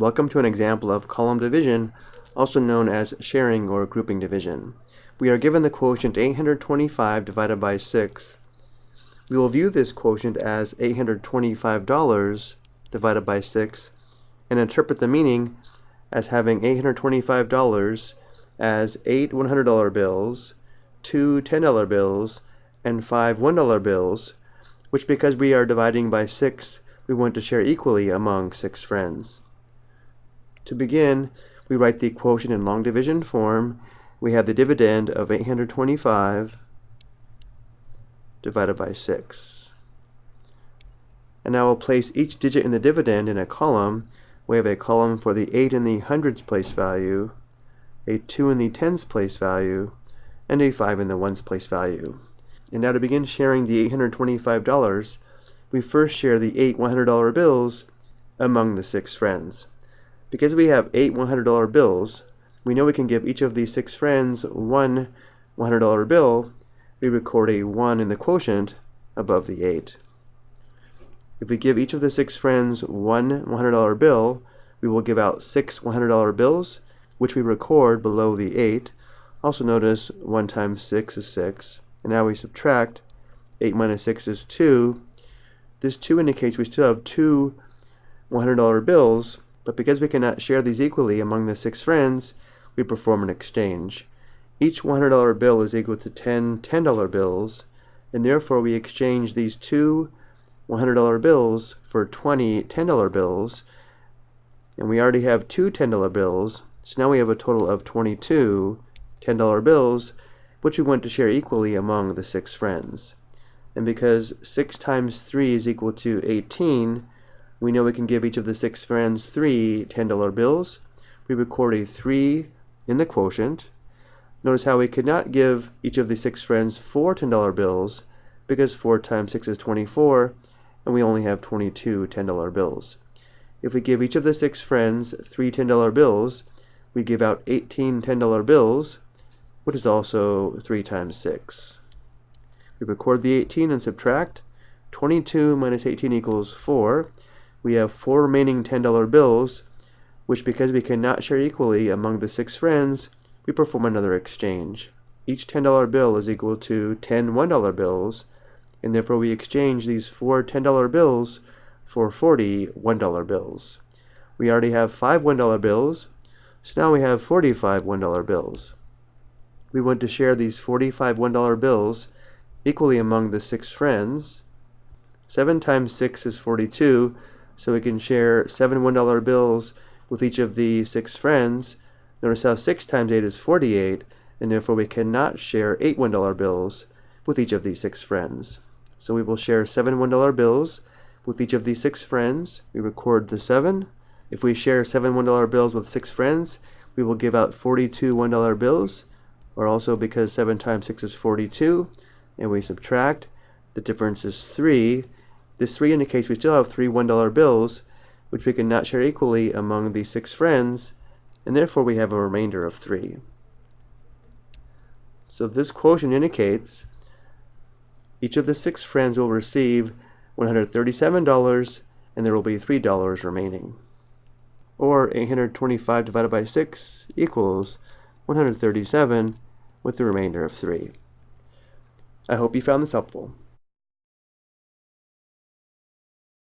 Welcome to an example of column division, also known as sharing or grouping division. We are given the quotient 825 divided by 6. We will view this quotient as $825 divided by 6 and interpret the meaning as having $825 as 8 $100 bills, 2 $10 bills, and 5 $1 bills, which because we are dividing by 6, we want to share equally among 6 friends. To begin, we write the quotient in long division form. We have the dividend of 825 divided by 6. And now we'll place each digit in the dividend in a column. We have a column for the 8 in the hundreds place value, a 2 in the tens place value, and a 5 in the ones place value. And now to begin sharing the $825, we first share the 8 $100 bills among the six friends. Because we have eight $100 bills, we know we can give each of these six friends one $100 bill. We record a 1 in the quotient above the 8. If we give each of the six friends one $100 bill, we will give out six $100 bills, which we record below the 8. Also notice 1 times 6 is 6. And now we subtract 8 minus 6 is 2. This 2 indicates we still have two $100 bills, but because we cannot share these equally among the six friends, we perform an exchange. Each $100 bill is equal to 10 $10 bills, and therefore we exchange these two $100 bills for 20 $10 bills, and we already have two $10 bills, so now we have a total of 22 $10 bills, which we want to share equally among the six friends. And because 6 times 3 is equal to 18, we know we can give each of the six friends three $10 bills. We record a 3 in the quotient. Notice how we could not give each of the six friends four $10 bills because 4 times 6 is 24 and we only have 22 $10 bills. If we give each of the six friends three $10 bills, we give out 18 $10 bills, which is also 3 times 6. We record the 18 and subtract. 22 minus 18 equals 4 we have four remaining $10 bills, which because we cannot share equally among the six friends, we perform another exchange. Each $10 bill is equal to 10 $1 bills, and therefore we exchange these four $10 bills for 40 $1 bills. We already have five $1 bills, so now we have 45 $1 bills. We want to share these 45 $1 bills equally among the six friends. 7 times 6 is 42, so we can share seven $1 bills with each of the six friends. Notice how 6 times 8 is 48, and therefore we cannot share eight $1 bills with each of these six friends. So we will share seven $1 bills with each of these six friends. We record the 7. If we share seven $1 bills with six friends, we will give out 42 $1 bills, or also because 7 times 6 is 42, and we subtract, the difference is 3, this 3 indicates we still have three $1 bills, which we can not share equally among these six friends, and therefore we have a remainder of 3. So this quotient indicates each of the six friends will receive $137 and there will be $3 remaining. Or 825 divided by 6 equals 137 with the remainder of 3. I hope you found this helpful.